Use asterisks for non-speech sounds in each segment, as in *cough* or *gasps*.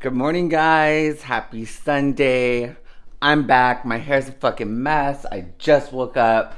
Good morning, guys. Happy Sunday. I'm back. My hair's a fucking mess. I just woke up.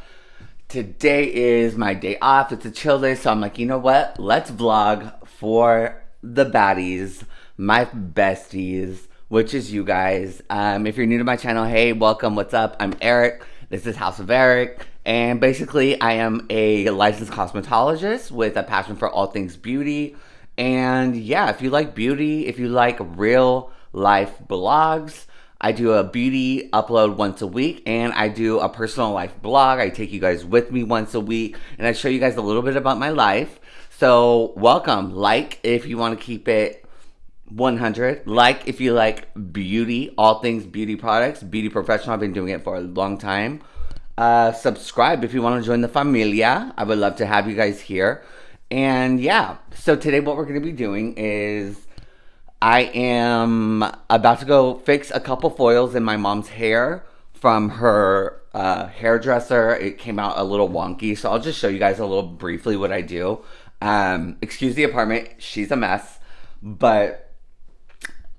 Today is my day off. It's a chill day, so I'm like, you know what? Let's vlog for the baddies, my besties, which is you guys. Um, if you're new to my channel, hey, welcome. What's up? I'm Eric. This is House of Eric. And basically, I am a licensed cosmetologist with a passion for all things beauty. And yeah, if you like beauty, if you like real life blogs, I do a beauty upload once a week and I do a personal life blog. I take you guys with me once a week and I show you guys a little bit about my life. So, welcome. Like if you want to keep it 100. Like if you like beauty, all things beauty products, beauty professional. I've been doing it for a long time. Uh, subscribe if you want to join the familia. I would love to have you guys here. And yeah, so today what we're going to be doing is I am about to go fix a couple foils in my mom's hair from her uh, hairdresser. It came out a little wonky, so I'll just show you guys a little briefly what I do. Um, excuse the apartment, she's a mess, but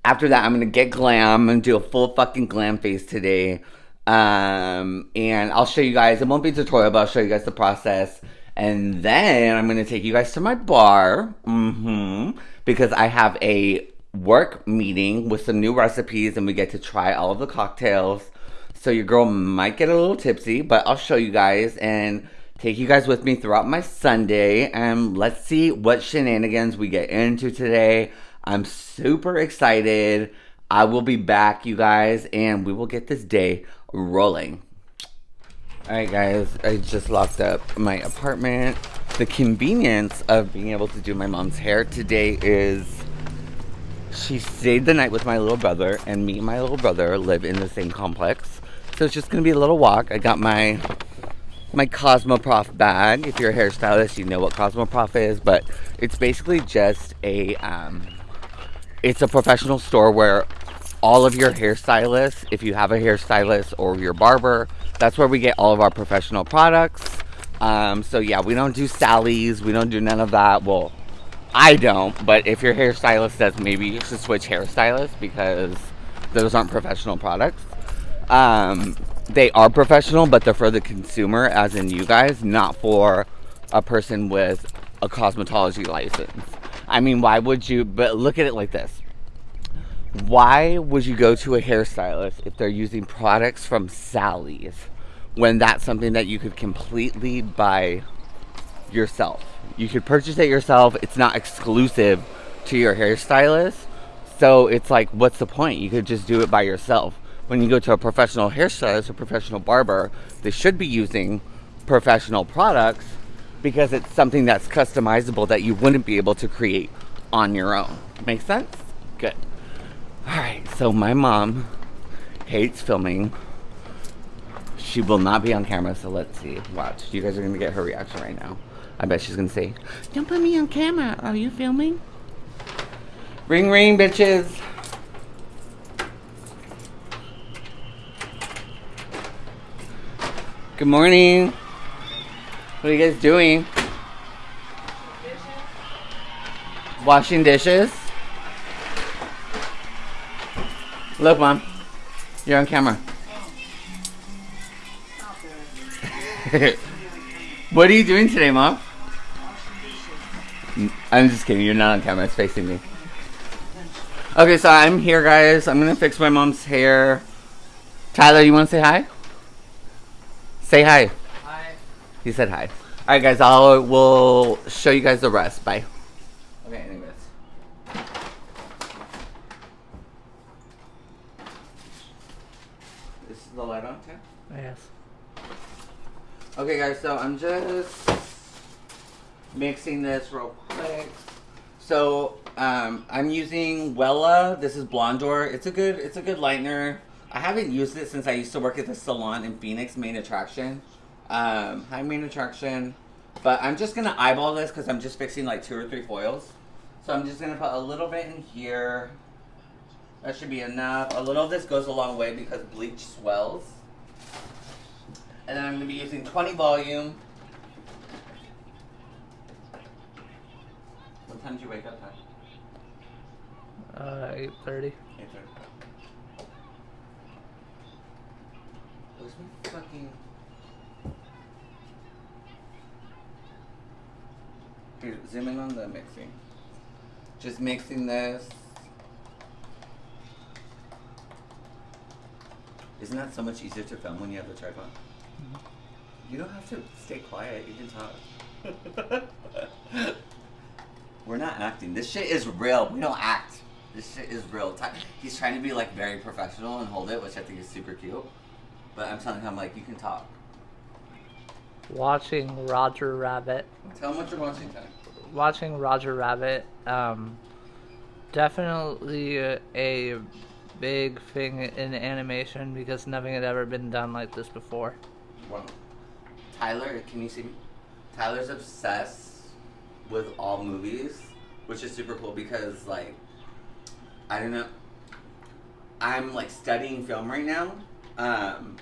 after that, I'm gonna get glam and do a full fucking glam face today. Um, and I'll show you guys, it won't be a tutorial, but I'll show you guys the process and then I'm going to take you guys to my bar. Mm-hmm. Because I have a work meeting with some new recipes and we get to try all of the cocktails. So your girl might get a little tipsy, but I'll show you guys and take you guys with me throughout my Sunday. And let's see what shenanigans we get into today. I'm super excited. I will be back, you guys, and we will get this day rolling. Alright guys, I just locked up my apartment. The convenience of being able to do my mom's hair today is she stayed the night with my little brother and me and my little brother live in the same complex. So it's just gonna be a little walk. I got my my Cosmoprof bag. If you're a hairstylist, you know what Cosmoprof is, but it's basically just a um, it's a professional store where all of your hairstylists, if you have a hairstylist or your barber, that's where we get all of our professional products. Um, so yeah, we don't do Sally's. We don't do none of that. Well, I don't. But if your hairstylist does, maybe you should switch hairstylists because those aren't professional products. Um, they are professional, but they're for the consumer, as in you guys, not for a person with a cosmetology license. I mean, why would you? But look at it like this. Why would you go to a hairstylist if they're using products from Sally's? When that's something that you could completely buy yourself. You could purchase it yourself. It's not exclusive to your hairstylist. So it's like, what's the point? You could just do it by yourself. When you go to a professional hairstylist or professional barber, they should be using professional products because it's something that's customizable that you wouldn't be able to create on your own. Make sense? Good. All right, so my mom hates filming she will not be on camera, so let's see. Watch. You guys are going to get her reaction right now. I bet she's going to say, Don't put me on camera. Are you filming? Ring, ring, bitches. Good morning. What are you guys doing? Washing dishes? Look, Mom. You're on camera. *laughs* what are you doing today, Mom? I'm just kidding. You're not on camera. It's facing me. Okay, so I'm here, guys. I'm going to fix my mom's hair. Tyler, you want to say hi? Say hi. Hi. He said hi. All right, guys. I'll we'll show you guys the rest. Bye. Okay, anyways. This is the light on, Tim? Yes. Okay guys, so I'm just mixing this real quick. So um, I'm using Wella. This is Blondor. It's a good it's a good lightener. I haven't used it since I used to work at the salon in Phoenix, Main Attraction. Um, hi Main Attraction. But I'm just gonna eyeball this because I'm just fixing like two or three foils. So I'm just gonna put a little bit in here. That should be enough. A little of this goes a long way because bleach swells. And then I'm going to be using 20 volume. What time did you wake up, Ty? Uh, Eight thirty. Eight thirty. Where's my fucking? Here, zoom in on the mixing. Just mixing this. Isn't that so much easier to film when you have the tripod? You don't have to stay quiet. You can talk. *laughs* We're not acting. This shit is real. We don't act. This shit is real. Ti- He's trying to be like very professional and hold it, which I think is super cute. But I'm telling him like you can talk. Watching Roger Rabbit. Tell him what you're watching, Ty. Watching Roger Rabbit. Um, definitely a, a big thing in animation because nothing had ever been done like this before. Wow. Tyler, can you see me? Tyler's obsessed with all movies, which is super cool because like I don't know. I'm like studying film right now. Um,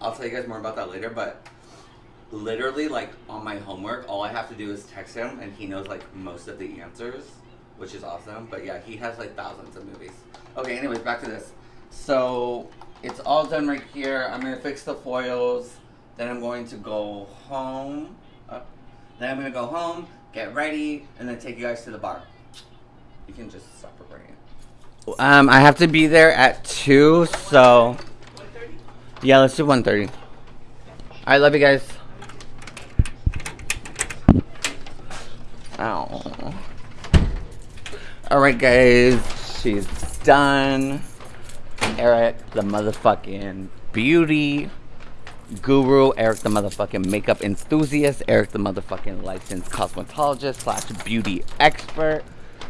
I'll tell you guys more about that later, but literally like on my homework, all I have to do is text him and he knows like most of the answers, which is awesome. But yeah, he has like thousands of movies. Okay, anyways, back to this. So it's all done right here. I'm gonna fix the foils. Then I'm going to go home. Uh, then I'm gonna go home, get ready, and then take you guys to the bar. You can just stop recording. Um, I have to be there at two, so yeah, let's do one thirty. I love you guys. Ow. All right, guys, she's done. Eric, the motherfucking beauty guru, Eric, the motherfucking makeup enthusiast, Eric, the motherfucking licensed cosmetologist slash beauty expert.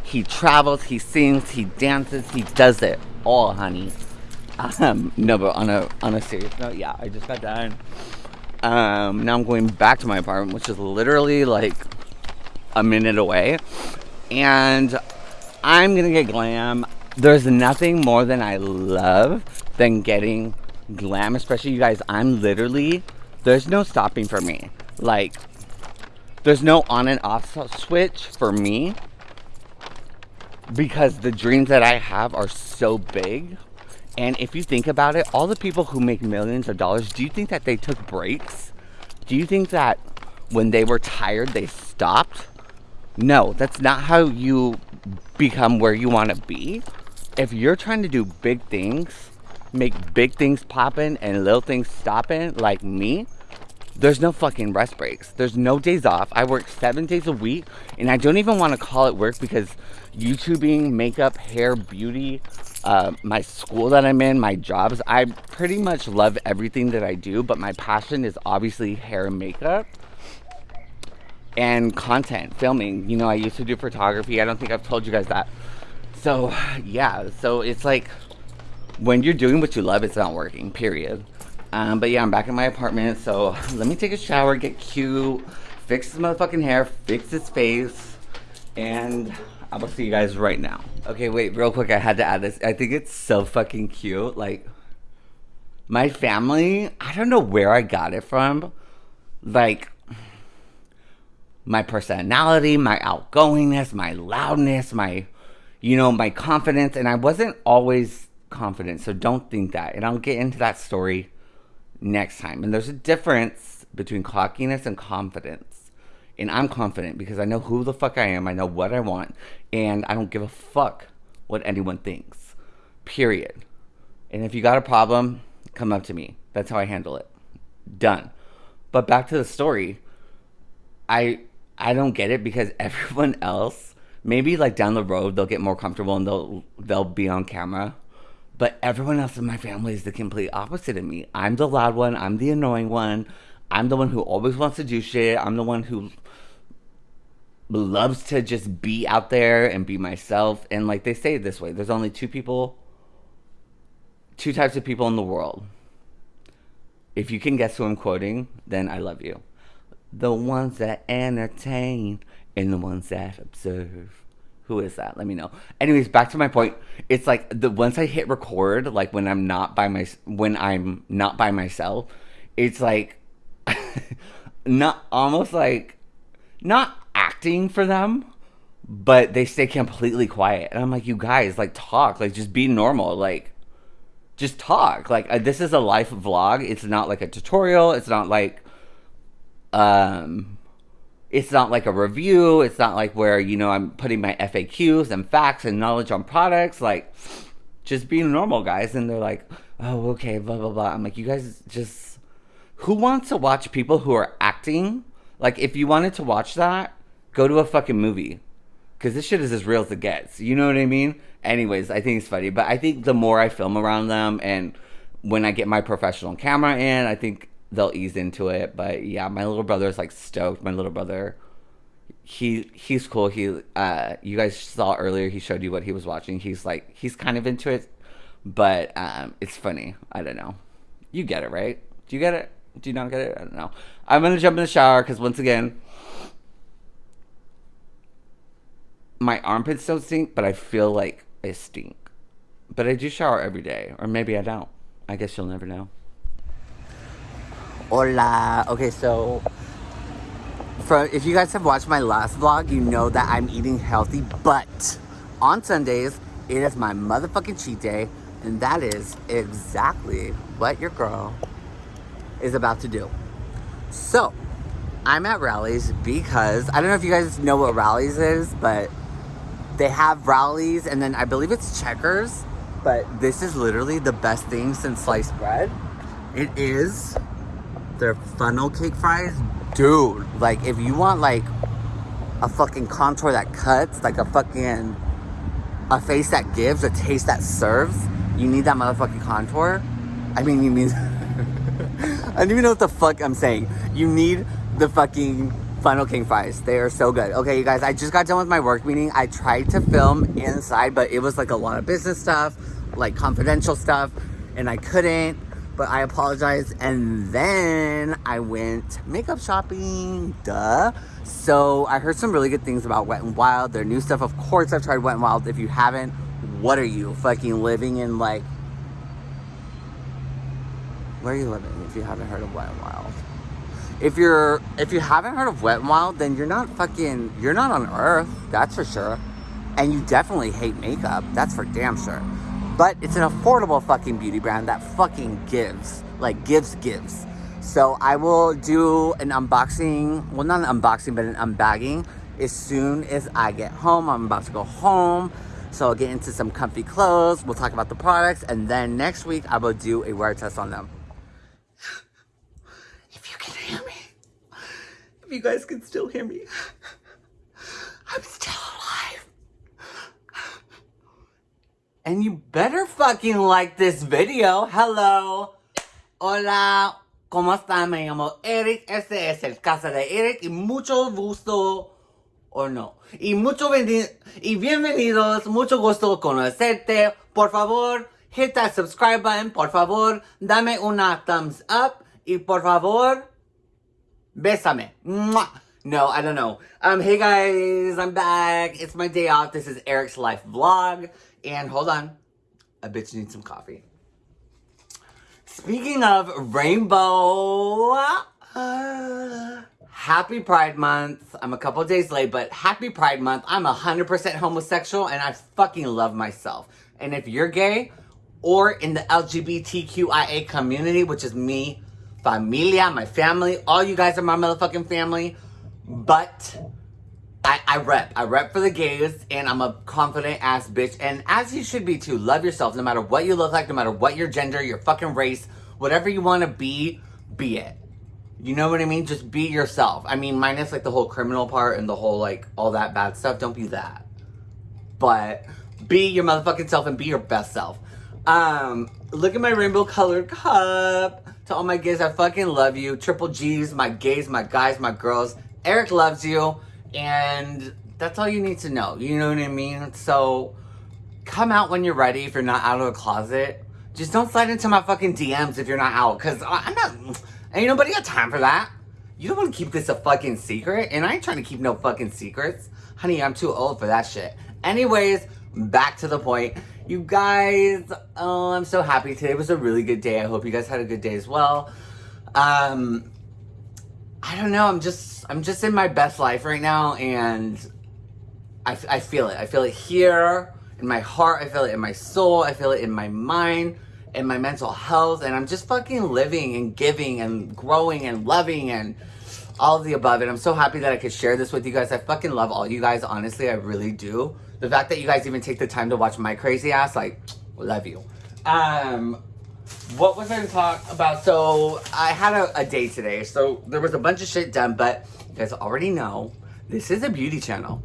He travels, he sings, he dances, he does it all, honey. Um, no, but on a on a serious note, yeah, I just got done. Um, now I'm going back to my apartment, which is literally like a minute away, and I'm gonna get glam. There's nothing more than I love than getting glam, especially you guys. I'm literally there's no stopping for me. Like there's no on and off switch for me because the dreams that I have are so big. And if you think about it, all the people who make millions of dollars, do you think that they took breaks? Do you think that when they were tired, they stopped? No, that's not how you become where you want to be. If you're trying to do big things, make big things popping and little things stopping like me, there's no fucking rest breaks. There's no days off. I work seven days a week, and I don't even want to call it work because YouTubing, makeup, hair, beauty, uh, my school that I'm in, my jobs, I pretty much love everything that I do, but my passion is obviously hair and makeup and content, filming. You know, I used to do photography. I don't think I've told you guys that. So, yeah, so it's like when you're doing what you love, it's not working, period. Um, but yeah, I'm back in my apartment, so let me take a shower, get cute, fix his motherfucking hair, fix his face, and I will see you guys right now. Okay, wait, real quick, I had to add this. I think it's so fucking cute. Like, my family, I don't know where I got it from. Like, my personality, my outgoingness, my loudness, my, you know, my confidence. And I wasn't always confident, so don't think that. And I'll get into that story next time. And there's a difference between cockiness and confidence. And I'm confident because I know who the fuck I am, I know what I want, and I don't give a fuck what anyone thinks. Period. And if you got a problem, come up to me. That's how I handle it. Done. But back to the story. I I don't get it because *laughs* everyone else, maybe like down the road they'll get more comfortable and they'll they'll be on camera. But everyone else in my family is the complete opposite of me. I'm the loud one, I'm the annoying one. I'm the one who always wants to do shit. I'm the one who loves to just be out there and be myself. And like they say this way, there's only two people two types of people in the world. If you can guess who I'm quoting, then I love you the ones that entertain and the ones that observe. Who is that? Let me know. Anyways, back to my point. It's like the once I hit record, like when I'm not by my when I'm not by myself, it's like *laughs* not almost like not acting for them, but they stay completely quiet. And I'm like, you guys, like, talk, like, just be normal, like, just talk. Like, uh, this is a life vlog. It's not like a tutorial. It's not like, um, it's not like a review. It's not like where, you know, I'm putting my FAQs and facts and knowledge on products. Like, just being normal, guys. And they're like, oh, okay, blah, blah, blah. I'm like, you guys just, who wants to watch people who are acting? Like, if you wanted to watch that, go to a fucking movie because this shit is as real as it gets. You know what I mean? Anyways, I think it's funny, but I think the more I film around them and when I get my professional camera in, I think they'll ease into it. But yeah, my little brother is like stoked. My little brother, he he's cool. He uh, you guys saw earlier. He showed you what he was watching. He's like he's kind of into it, but um, it's funny. I don't know. You get it, right? Do you get it? Do you not get it? I don't know. I'm gonna jump in the shower because once again, my armpits don't stink, but I feel like I stink. But I do shower every day, or maybe I don't. I guess you'll never know. Hola. Okay, so if you guys have watched my last vlog, you know that I'm eating healthy, but on Sundays it is my motherfucking cheat day, and that is exactly what your girl is about to do. So, I'm at Rally's because I don't know if you guys know what Rally's is, but they have Rally's and then I believe it's Checkers, but this is literally the best thing since sliced bread. It is their funnel cake fries. Dude, like if you want like a fucking contour that cuts, like a fucking a face that gives, a taste that serves, you need that motherfucking contour. I mean, you need. *laughs* I don't even know what the fuck I'm saying. You need the fucking Funnel King fries. They are so good. Okay, you guys, I just got done with my work meeting. I tried to film inside, but it was like a lot of business stuff, like confidential stuff, and I couldn't, but I apologize. And then I went makeup shopping, duh. So I heard some really good things about Wet n Wild, their new stuff. Of course, I've tried Wet n Wild. If you haven't, what are you, fucking living in like, where are you living if you haven't heard of Wet n Wild? if you're if you haven't heard of Wet n Wild, then you're not fucking you're not on Earth. That's for sure. And you definitely hate makeup. That's for damn sure. But it's an affordable fucking beauty brand that fucking gives, like gives gives. So I will do an unboxing, well not an unboxing, but an unbagging as soon as I get home. I'm about to go home. So I'll get into some comfy clothes. We'll talk about the products. And then next week I will do a wear test on them. If you can hear me. If you guys can still hear me, I'm still And you better fucking like this video. Hello. Hola. ¿Cómo están? Me llamo Eric. Este es el casa de Eric y mucho gusto o no. Y mucho y bienvenidos. Mucho gusto conocerte. Por favor, hit that subscribe button. Por favor, dame una thumbs up. Y por favor, Bésame. Mwah. No, I don't know. Um, hey guys, I'm back. It's my day off. This is Eric's Life Vlog. And hold on. A bitch needs some coffee. Speaking of rainbow, uh, happy Pride Month. I'm a couple days late, but happy Pride Month. I'm 100% homosexual and I fucking love myself. And if you're gay or in the LGBTQIA community, which is me, familia, my family. All you guys are my motherfucking family. But I, I rep. I rep for the gays, and I'm a confident ass bitch. And as you should be too. Love yourself no matter what you look like, no matter what your gender, your fucking race, whatever you want to be, be it. You know what I mean? Just be yourself. I mean, minus like the whole criminal part and the whole like all that bad stuff. Don't be that. But be your motherfucking self and be your best self. Um, look at my rainbow colored cup. To all my gays, I fucking love you. Triple G's, my gays, my guys, my girls. Eric loves you. And that's all you need to know. You know what I mean? So come out when you're ready if you're not out of the closet. Just don't slide into my fucking DMs if you're not out. Because I'm not... Ain't nobody got time for that. You don't want to keep this a fucking secret. And I ain't trying to keep no fucking secrets. Honey, I'm too old for that shit. Anyways, back to the point. You guys, oh, I'm so happy. Today was a really good day. I hope you guys had a good day as well. Um, I don't know. I'm just, I'm just in my best life right now, and I, I feel it. I feel it here in my heart. I feel it in my soul. I feel it in my mind and my mental health. And I'm just fucking living and giving and growing and loving and all of the above. And I'm so happy that I could share this with you guys. I fucking love all you guys. Honestly, I really do. The fact that you guys even take the time to watch my crazy ass, like, love you. Um, what was I going to talk about? So I had a, a day today. So there was a bunch of shit done, but you guys already know this is a beauty channel.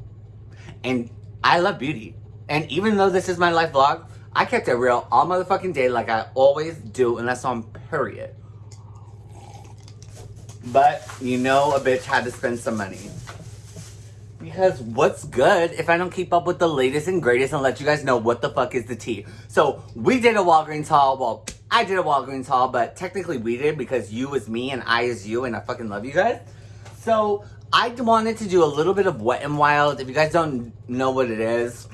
And I love beauty. And even though this is my life vlog, I kept it real all motherfucking day like I always do unless on period. But you know a bitch had to spend some money. Because what's good if I don't keep up with the latest and greatest and let you guys know what the fuck is the tea? So we did a Walgreens haul. Well, I did a Walgreens haul, but technically we did because you is me and I is you and I fucking love you guys. So I wanted to do a little bit of Wet and Wild. If you guys don't know what it is,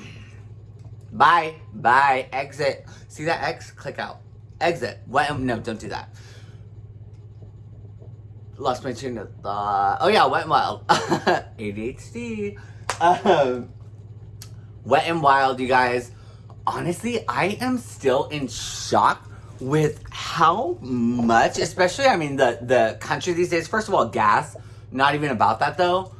bye, bye, exit. See that X? Click out. Exit. Wet no, don't do that. Lost my train of thought. Oh yeah, Wet and Wild. *laughs* ADHD. Um, Wet and Wild, you guys. Honestly, I am still in shock with how much, especially, I mean, the, the country these days. First of all, gas not even about that though.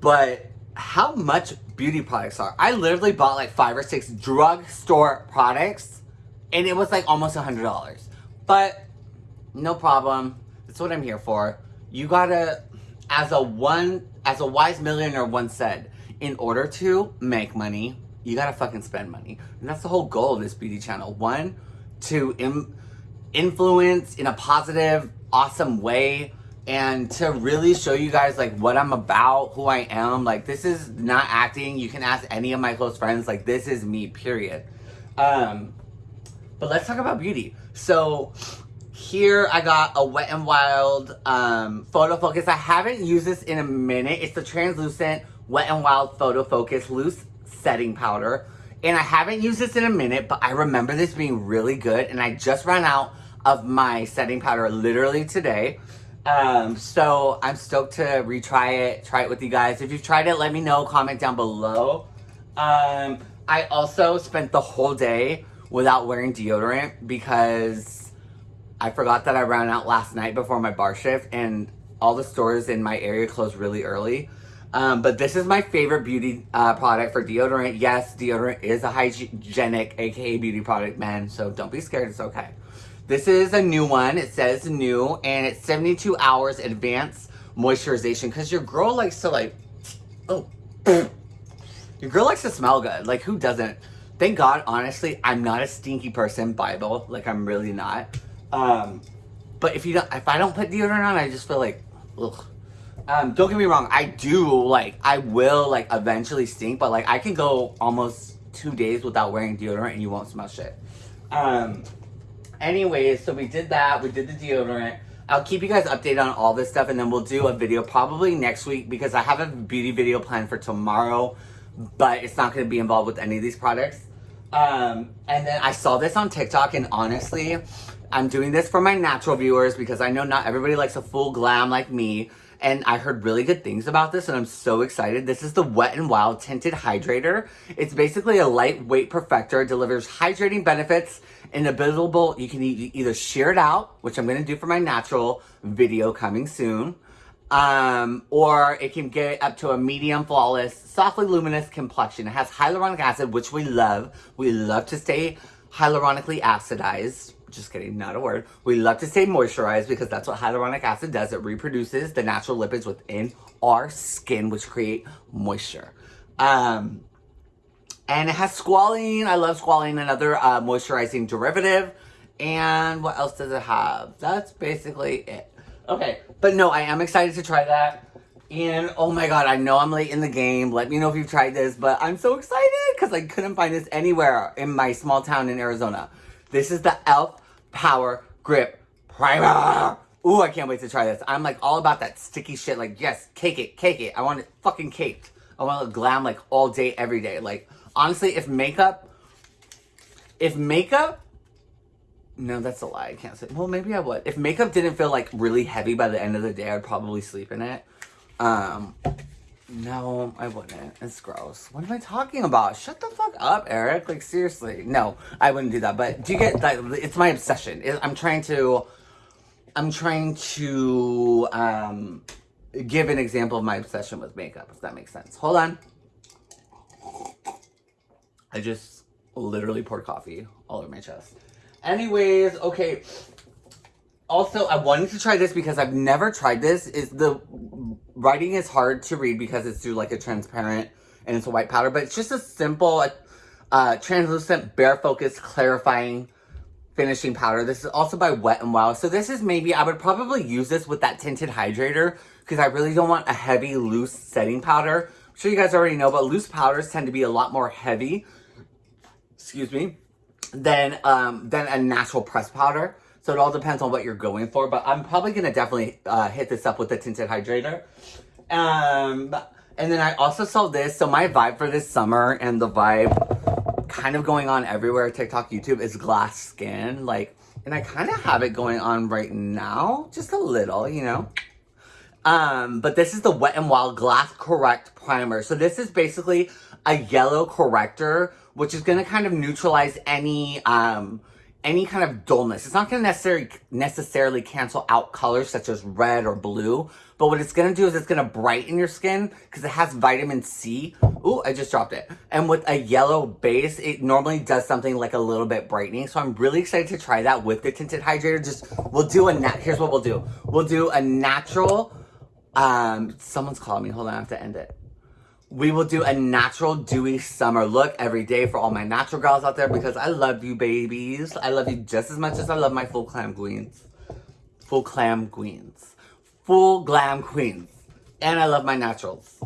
But how much beauty products are. I literally bought like five or six drugstore products and it was like almost a hundred dollars. But no problem. That's what I'm here for. You gotta, as a one, as a wise millionaire once said, in order to make money, you gotta fucking spend money. And that's the whole goal of this beauty channel. One, to Im- influence in a positive, awesome way and to really show you guys like what I'm about, who I am. Like this is not acting. You can ask any of my close friends. Like this is me, period. Um, but let's talk about beauty. So here I got a Wet and Wild um, Photo Focus. I haven't used this in a minute. It's the translucent Wet and Wild Photo Focus Loose Setting Powder. And I haven't used this in a minute, but I remember this being really good. And I just ran out of my setting powder literally today. Um, so I'm stoked to retry it, try it with you guys. If you've tried it, let me know, comment down below. Um, I also spent the whole day without wearing deodorant because I forgot that I ran out last night before my bar shift and all the stores in my area closed really early. Um, but this is my favorite beauty uh, product for deodorant. Yes, deodorant is a hygienic, aka beauty product, man. So don't be scared, it's okay. This is a new one. It says new, and it's 72 hours advanced moisturization because your girl likes to like, oh, *sniffs* your girl likes to smell good. Like who doesn't? Thank God, honestly, I'm not a stinky person, Bible. Like I'm really not. Um, but if you don't, if I don't put deodorant on, I just feel like, ugh. Um, don't get me wrong, I do like, I will like eventually stink, but like I can go almost two days without wearing deodorant and you won't smell shit. Um, anyways, so we did that. We did the deodorant. I'll keep you guys updated on all this stuff and then we'll do a video probably next week because I have a beauty video planned for tomorrow, but it's not going to be involved with any of these products. Um, and then I saw this on TikTok and honestly, I'm doing this for my natural viewers because I know not everybody likes a full glam like me. And I heard really good things about this and I'm so excited. This is the Wet n Wild Tinted Hydrator. It's basically a lightweight perfector. It delivers hydrating benefits in a invisible. You can either sheer it out, which I'm going to do for my natural video coming soon. Um, or it can get up to a medium flawless, softly luminous complexion. It has hyaluronic acid, which we love. We love to stay hyaluronically acidized just kidding, not a word. We love to say moisturize because that's what hyaluronic acid does. It reproduces the natural lipids within our skin, which create moisture. Um, and it has squalene. I love squalene, another uh, moisturizing derivative. And what else does it have? That's basically it. Okay, but no, I am excited to try that. And oh my god, I know I'm late in the game. Let me know if you've tried this, but I'm so excited because I couldn't find this anywhere in my small town in Arizona. This is the e.l.f. Power Grip Primer. Ooh, I can't wait to try this. I'm like all about that sticky shit. Like, yes, cake it, cake it. I want it fucking caked. I want it glam like all day, every day. Like, honestly, if makeup, if makeup, no, that's a lie. I can't say. Well, maybe I would. If makeup didn't feel like really heavy by the end of the day, I'd probably sleep in it. Um, No, I wouldn't. It's gross. What am I talking about? Shut the fuck up, Eric. Like, seriously. No, I wouldn't do that. But do you get, that? it's my obsession. I'm trying to, I'm trying to, um, give an example of my obsession with makeup, if that makes sense. Hold on. I just literally poured coffee all over my chest. Anyways, okay. Also, I wanted to try this because I've never tried this. Is the writing is hard to read because it's through like a transparent and it's a white powder, but it's just a simple, uh, translucent, bare focus, clarifying finishing powder. This is also by Wet n Wild. So this is maybe, I would probably use this with that tinted hydrator because I really don't want a heavy, loose setting powder. I'm sure you guys already know, but loose powders tend to be a lot more heavy, excuse me, than, um, than a natural press powder. So it all depends on what you're going for, but I'm probably going to definitely uh, hit this up with the tinted hydrator. Um, and then I also saw this. So my vibe for this summer and the vibe kind of going on everywhere, TikTok, YouTube, is glass skin. Like, and I kind of have it going on right now. Just a little, you know. Um, but this is the Wet n Wild Glass Correct Primer. So this is basically a yellow corrector, which is going to kind of neutralize any, um, any kind of dullness. It's not going to necessarily necessarily cancel out colors such as red or blue, but what it's going to do is it's going to brighten your skin because it has vitamin C. Ooh, I just dropped it. And with a yellow base, it normally does something like a little bit brightening. So I'm really excited to try that with the tinted hydrator. Just, we'll do a, nat here's what we'll do. We'll do a natural, um, someone's calling me. Hold on, I have to end it we will do a natural dewy summer look every day for all my natural girls out there because I love you babies. I love you just as much as I love my full clam queens. Full clam queens. Full glam queens. And I love my naturals.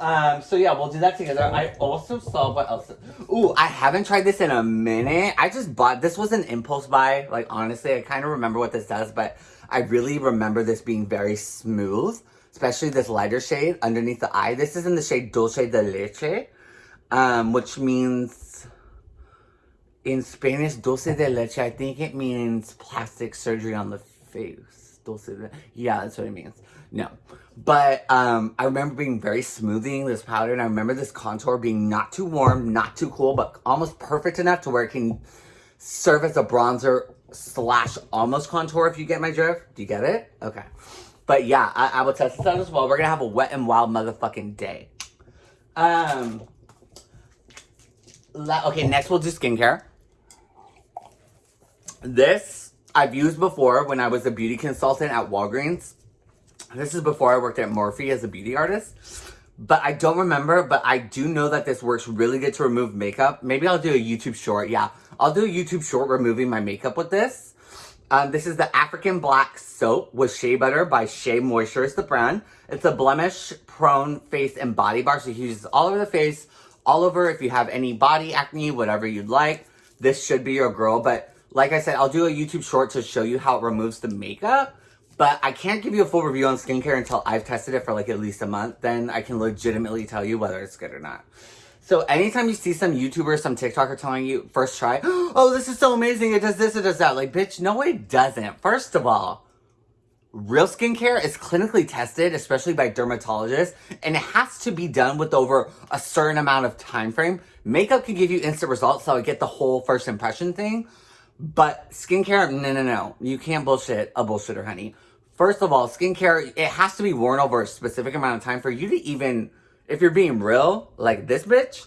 Um, so yeah, we'll do that together. I also saw what else. Ooh, I haven't tried this in a minute. I just bought, this was an impulse buy. Like honestly, I kind of remember what this does, but I really remember this being very smooth especially this lighter shade underneath the eye. This is in the shade Dulce de Leche, um, which means, in Spanish, Dulce de Leche, I think it means plastic surgery on the face. Dulce de, yeah, that's what it means. No. But um, I remember being very smoothing this powder, and I remember this contour being not too warm, not too cool, but almost perfect enough to where it can serve as a bronzer slash almost contour, if you get my drift. Do you get it? Okay. But yeah, I, I will test this out as well. We're gonna have a wet and wild motherfucking day. Um. okay, next we'll do skincare. This I've used before when I was a beauty consultant at Walgreens. This is before I worked at Morphe as a beauty artist. But I don't remember, but I do know that this works really good to remove makeup. Maybe I'll do a YouTube short. Yeah, I'll do a YouTube short removing my makeup with this. Um, this is the African Black Soap with Shea Butter by Shea Moisture is the brand. It's a blemish-prone face and body bar, so you use all over the face, all over if you have any body acne, whatever you'd like. This should be your girl, but like I said, I'll do a YouTube short to show you how it removes the makeup. But I can't give you a full review on skincare until I've tested it for like at least a month. Then I can legitimately tell you whether it's good or not. So anytime you see some YouTuber, some TikToker telling you, first try, *gasps* oh, this is so amazing, it does this, it does that. Like, bitch, no, it doesn't. First of all, real skincare is clinically tested, especially by dermatologists, and it has to be done with over a certain amount of time frame. Makeup can give you instant results, so I get the whole first impression thing. But skincare, no, no, no. You can't bullshit a bullshitter, honey. First of all, skincare, it has to be worn over a specific amount of time for you to even if you're being real, like this bitch,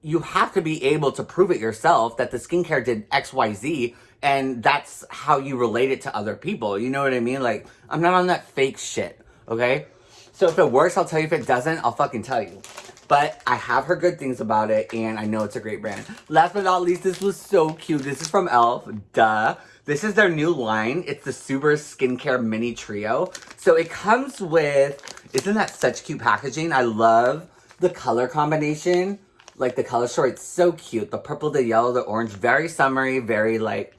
you have to be able to prove it yourself that the skincare did XYZ and that's how you relate it to other people. You know what I mean? Like, I'm not on that fake shit, okay? So if it works, I'll tell you. If it doesn't, I'll fucking tell you. But I have heard good things about it, and I know it's a great brand. Last but not least, this was so cute. This is from e.l.f. Duh. This is their new line. It's the Super Skincare Mini Trio. So it comes with, isn't that such cute packaging? I love the color combination. Like the color story, it's so cute. The purple, the yellow, the orange, very summery, very like,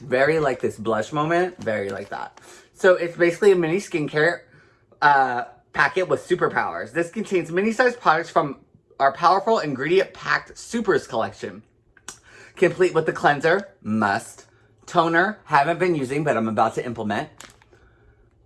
very like this blush moment. Very like that. So it's basically a mini skincare uh, packet with superpowers. This contains mini-sized products from our powerful ingredient-packed Supers collection. Complete with the cleanser, must, toner, haven't been using, but I'm about to implement.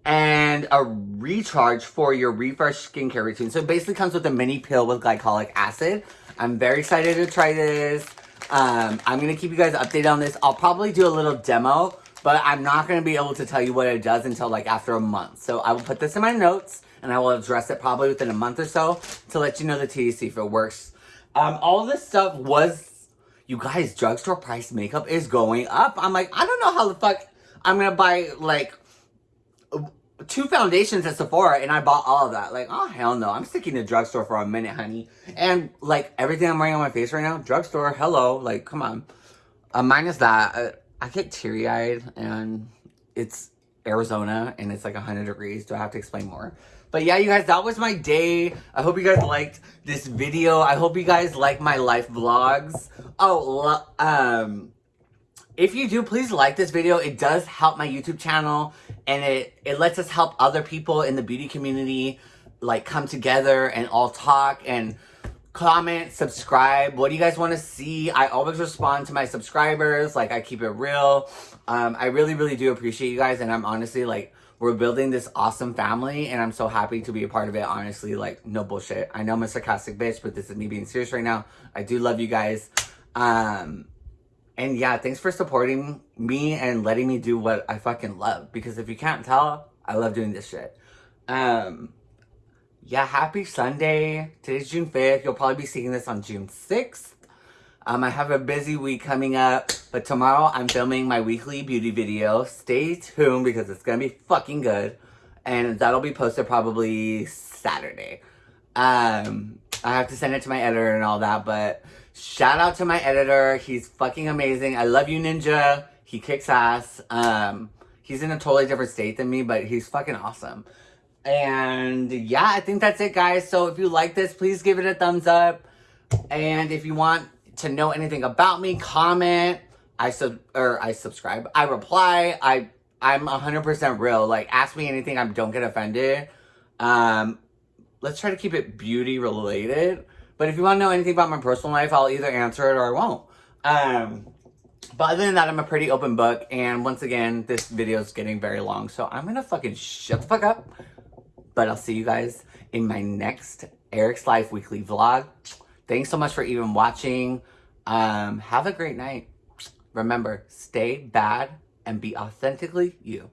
and a recharge for your refresh skincare routine. So it basically comes with a mini pill with glycolic acid. I'm very excited to try this. Um, I'm going to keep you guys updated on this. I'll probably do a little demo, but I'm not going to be able to tell you what it does until like after a month. So I will put this in my notes and I will address it probably within a month or so to let you know the THC if it works. Um, all this stuff was, you guys, drugstore price makeup is going up. I'm like, I don't know how the fuck I'm going to buy like two foundations at Sephora and I bought all of that. Like, oh, hell no. I'm sticking to drugstore for a minute, honey. And, like, everything I'm wearing on my face right now, drugstore, hello. Like, come on. Uh, minus that, uh, I get teary-eyed and it's Arizona and it's like 100 degrees. Do I have to explain more? But yeah, you guys, that was my day. I hope you guys liked this video. I hope you guys like my life vlogs. Oh, um, if you do, please like this video. It does help my YouTube channel and it, it lets us help other people in the beauty community like come together and all talk and comment, subscribe. What do you guys want to see? I always respond to my subscribers. Like I keep it real. Um, I really, really do appreciate you guys. And I'm honestly like, we're building this awesome family and I'm so happy to be a part of it. Honestly, like no bullshit. I know I'm a sarcastic bitch, but this is me being serious right now. I do love you guys. Um, and yeah, thanks for supporting me and letting me do what I fucking love. Because if you can't tell, I love doing this shit. Um, yeah, happy Sunday. Today's June 5th. You'll probably be seeing this on June 6th. Um, I have a busy week coming up, but tomorrow I'm filming my weekly beauty video. Stay tuned because it's gonna be fucking good. And that'll be posted probably Saturday. Um, I have to send it to my editor and all that, but Shout out to my editor. He's fucking amazing. I love you, Ninja. He kicks ass. Um, he's in a totally different state than me, but he's fucking awesome. And yeah, I think that's it, guys. So if you like this, please give it a thumbs up. And if you want to know anything about me, comment. I sub or I subscribe. I reply. I I'm 100% real. Like ask me anything. I don't get offended. Um, let's try to keep it beauty related. But if you want to know anything about my personal life, I'll either answer it or I won't. Um, but other than that, I'm a pretty open book. And once again, this video is getting very long. So I'm going to fucking shut the fuck up. But I'll see you guys in my next Eric's Life Weekly vlog. Thanks so much for even watching. Um, have a great night. Remember, stay bad and be authentically you.